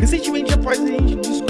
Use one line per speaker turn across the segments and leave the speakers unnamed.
Recentemente, após a gente descobrir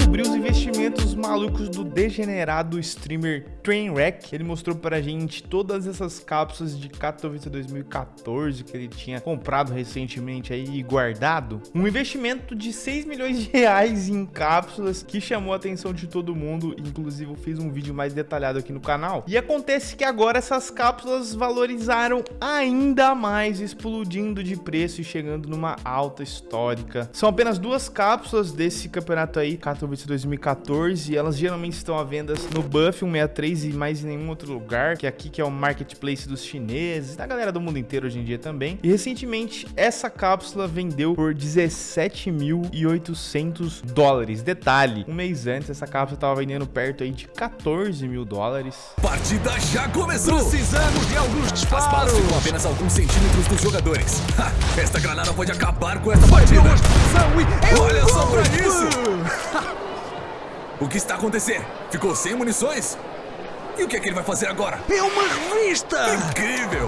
malucos do degenerado streamer Trainwreck, ele mostrou pra gente todas essas cápsulas de Katowice 2014 que ele tinha comprado recentemente aí e guardado. Um investimento de 6 milhões de reais em cápsulas que chamou a atenção de todo mundo, inclusive eu fiz um vídeo mais detalhado aqui no canal. E acontece que agora essas cápsulas valorizaram ainda mais, explodindo de preço e chegando numa alta histórica. São apenas duas cápsulas desse campeonato aí, Katowice 2014, elas geralmente estão à venda no Buff 163 e mais em nenhum outro lugar, que é aqui que é o marketplace dos chineses, da galera do mundo inteiro hoje em dia também. E recentemente essa cápsula vendeu por 17.800 dólares. Detalhe, um mês antes essa cápsula estava vendendo perto aí de 14 mil dólares.
Partida já começou! Precisamos de alguns disparos! As balas ficam apenas alguns centímetros dos jogadores. Ha, esta granada pode acabar com essa partida! Olha só pra isso! o que está acontecendo? Ficou sem munições? E o que é que ele vai fazer agora?
É uma revista!
Incrível!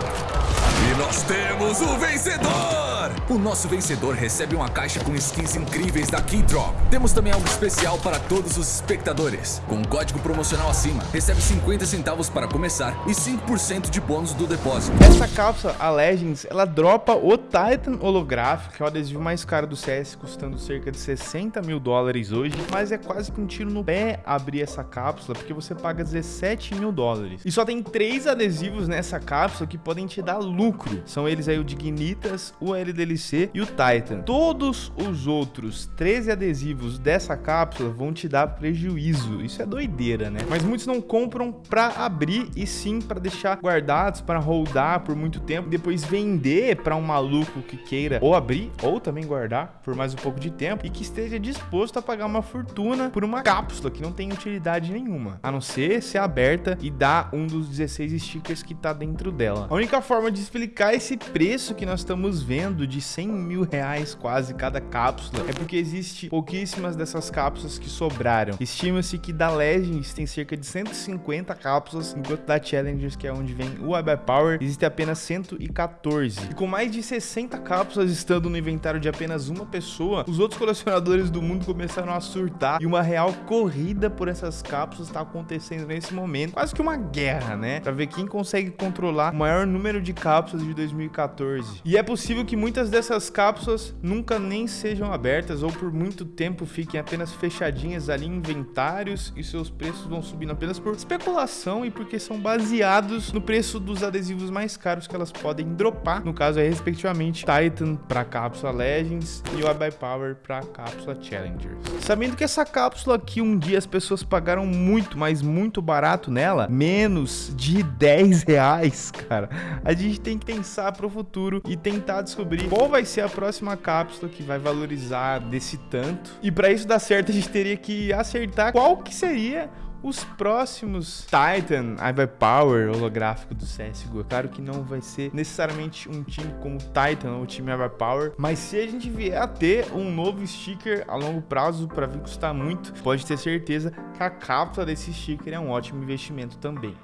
E nós temos o vencedor! O nosso vencedor recebe uma caixa com skins incríveis da Keydrop. Temos também algo especial para todos os espectadores. Com um código promocional acima, recebe 50 centavos para começar e 5% de bônus do depósito.
Essa cápsula, a Legends, ela dropa o Titan holográfico, que é o adesivo mais caro do CS, custando cerca de 60 mil dólares hoje, mas é quase que um tiro no pé abrir essa cápsula, porque você paga 17 mil dólares. E só tem três adesivos nessa cápsula que podem te dar lucro. São eles aí o Dignitas, o LDLC e o Titan. Todos os outros 13 adesivos dessa cápsula vão te dar prejuízo. Isso é doideira, né? Mas muitos não compram para abrir e sim para deixar guardados, para holdar por muito tempo depois vender para um maluco que queira ou abrir ou também guardar por mais um pouco de tempo e que esteja disposto a pagar uma fortuna por uma cápsula que não tem utilidade nenhuma, a não ser ser aberta e dar um dos 16 stickers que tá dentro dela. A única forma de explicar esse preço que nós estamos vendo de 100 mil reais quase cada cápsula é porque existe pouquíssimas dessas cápsulas que sobraram. Estima-se que da Legends tem cerca de 150 cápsulas, enquanto da Challengers, que é onde vem o Web Power, existe apenas 114. E com mais de 60 cápsulas estando no inventário de apenas uma pessoa, os outros colecionadores do mundo começaram a surtar e uma real corrida por essas cápsulas está acontecendo nesse momento. Quase que uma guerra, né? Pra ver quem consegue controlar o maior número de cápsulas de 2014. E é possível que muitas dessas cápsulas nunca nem sejam abertas ou por muito tempo fiquem apenas fechadinhas ali em inventários e seus preços vão subindo apenas por especulação e porque são baseados no preço dos adesivos mais caros que elas podem dropar. No caso é respectivamente Titan para cápsula Legends e o Power para cápsula Challengers. Sabendo que essa cápsula aqui um dia as pessoas pagaram muito, mas muito barato nela, menos de 10 reais, cara. A gente tem que pensar para o futuro e tentar descobrir qual vai ser a próxima cápsula que vai valorizar desse tanto. E para isso dar certo, a gente teria que acertar qual que seria os próximos Titan Ivai Power holográfico do CSGO. Claro que não vai ser necessariamente um time como Titan ou time Ivai Power, mas se a gente vier a ter um novo sticker a longo prazo para vir custar muito, pode ter certeza que a cápsula desse sticker é um ótimo investimento também.